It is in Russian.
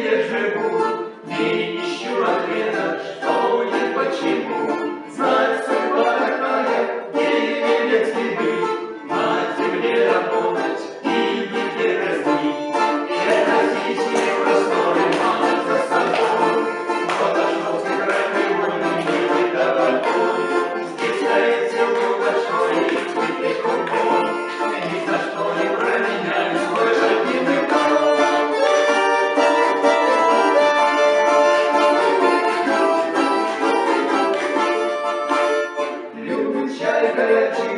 Где живут, не ищу ответа, что и почему. Знать судьба такая, где следы. diferente